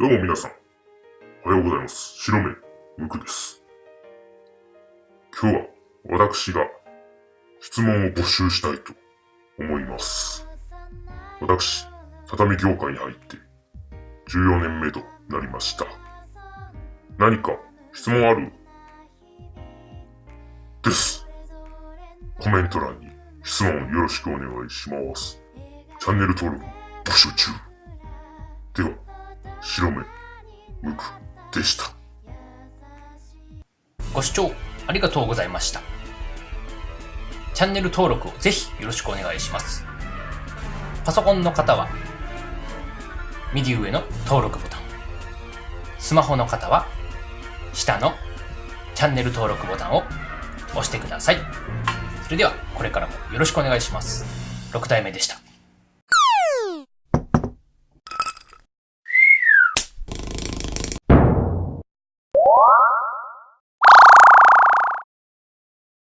どうも皆さん、おはようございます。白目、むくです。今日は私が質問を募集したいと思います。私、畳業界に入って14年目となりました。何か質問ある？です。コメント欄に質問よろしくお願いします。チャンネル登録募集中。では、白目、むくでした。ご視聴ありがとうございました。チャンネル登録をぜひよろしくお願いします。パソコンの方は、右上の登録ボタン。スマホの方は、下のチャンネル登録ボタンを押してください。それでは、これからもよろしくお願いします。6体目でした。